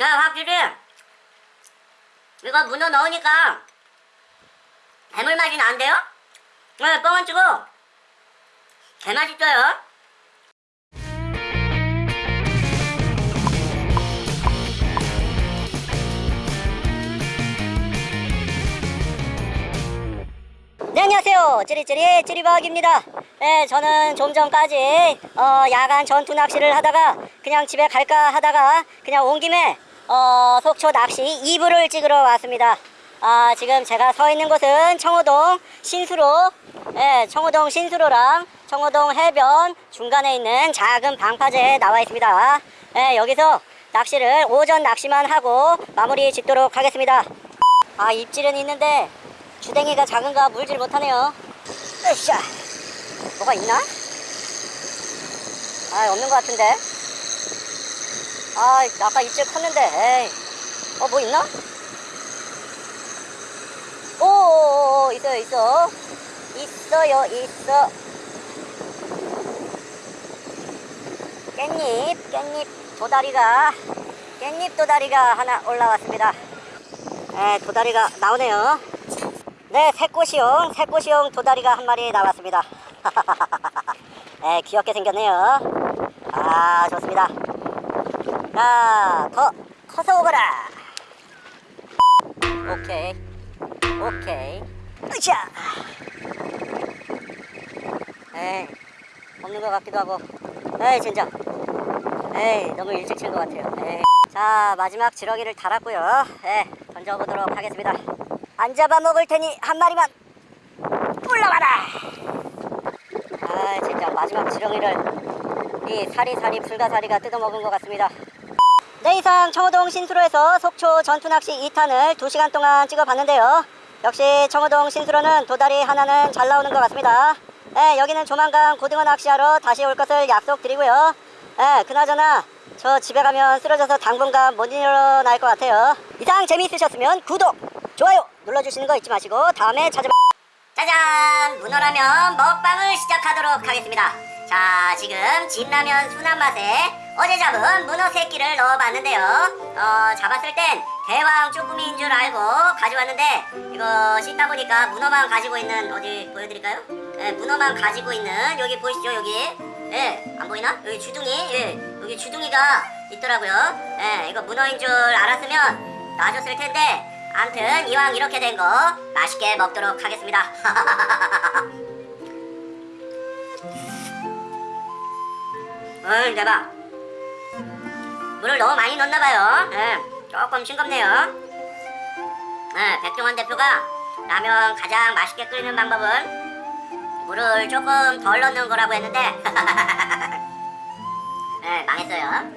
야 확실히 이거 문어 넣으니까 해물 맛이 난대요? 네 뻥은 치고. 개맛있어요. 네 안녕하세요. 찌리찌리 찌리박입니다. 네 저는 좀 전까지 어, 야간 전투 낚시를 하다가 그냥 집에 갈까 하다가 그냥 온 김에 어, 속초 낚시 2부를 찍으러 왔습니다. 아 지금 제가 서 있는 곳은 청호동 신수로 네, 청호동 신수로랑 청호동 해변 중간에 있는 작은 방파제에 나와 있습니다. 네, 여기서 낚시를 오전 낚시만 하고 마무리 짓도록 하겠습니다. 아 입질은 있는데 주댕이가 작은가 물질 못하네요. 으쌰. 뭐가 있나? 아 없는 것 같은데 아 아까 입질 컸는데 에이 어 뭐 있나? 오오오 있어요 있어 있어요 있어 깻잎 깻잎 도다리가 깻잎 도다리가 하나 올라왔습니다 네, 도다리가 나오네요 네, 새꼬시용, 새꼬시용 도다리가 한 마리 나왔습니다. 네, 귀엽게 생겼네요. 아, 좋습니다. 자, 더 커서 오거라. 오케이, 오케이. 으쌰! 에이, 없는 것 같기도 하고. 에이, 진짜. 에이, 너무 일찍 친 것 같아요. 에이. 자, 마지막 지렁이를 달았고요. 네, 던져보도록 하겠습니다. 안 잡아먹을 테니 한 마리만 올라와라 아 진짜 마지막 지렁이를 이 사리사리 불가사리가 뜯어먹은 것 같습니다 네 이상 청호동 신수로에서 속초 전투낚시 2탄을 2시간 동안 찍어봤는데요. 역시 청호동 신수로는 도다리 하나는 잘 나오는 것 같습니다. 네, 여기는 조만간 고등어 낚시하러 다시 올 것을 약속드리고요. 네, 그나저나 저 집에 가면 쓰러져서 당분간 못 일어날 것 같아요. 이상 재미있으셨으면 구독 좋아요 눌러주시는 거 잊지 마시고 다음에 찾아봐 짜잔! 문어라면 먹방을 시작하도록 하겠습니다 자 지금 진라면 순한 맛에 어제 잡은 문어 새끼를 넣어봤는데요 어 잡았을 땐 대왕 쭈꾸미인 줄 알고 가져왔는데 이거 씻다 보니까 문어만 가지고 있는 어디 보여드릴까요? 예, 문어만 가지고 있는 여기 보이시죠 여기 예, 안 보이나? 여기 주둥이 예, 여기 주둥이가 있더라고요 예, 이거 문어인 줄 알았으면 놔줬을 텐데 암튼 이왕 이렇게 된 거 맛있게 먹도록 하겠습니다 어이 대박 물을 너무 많이 넣었나봐요. 예, 조금 싱겁네요. 예, 백종원 대표가 라면 가장 맛있게 끓이는 방법은 물을 조금 덜 넣는 거라고 했는데 예, 망했어요.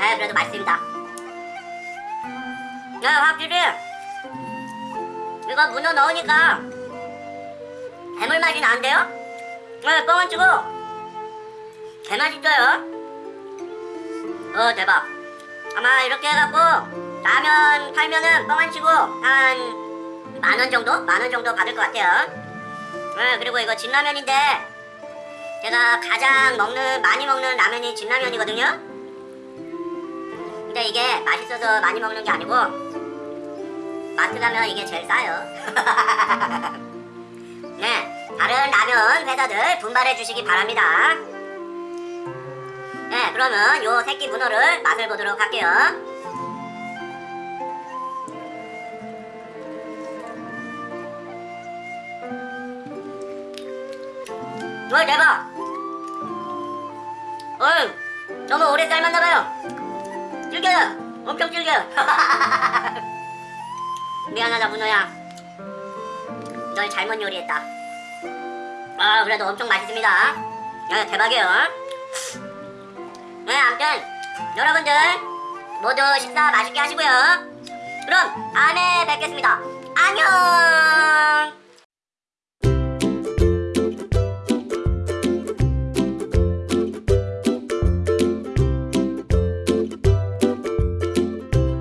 예, 그래도 맛있습니다. 야 확실히 이거 문어 넣으니까 해물 맛이 난대요? 네, 뻥은 치고 개맛있어요? 어 대박. 아마 이렇게 해갖고 라면 팔면은 뻥 안 치고 한 만 원 정도? 만 원 정도 받을 것 같아요. 네, 그리고 이거 진라면인데 제가 가장 먹는 많이 먹는 라면이 진라면이거든요. 근데 이게 맛있어서 많이 먹는 게 아니고 마트 가면 이게 제일 싸요. 네 다른 라면 회사들 분발해 주시기 바랍니다. 네 그러면 요 새끼 문어를 맛을 보도록 할게요. 와 대박 어이 너무 오래 삶았나봐요. 질겨요 엄청 질겨요 미안하다 문어야. 널 잘못 요리했다. 아 그래도 엄청 맛있습니다. 네, 대박이에요 네 아무튼 여러분들 모두 식사 맛있게 하시고요. 그럼 다음에 뵙겠습니다. 안녕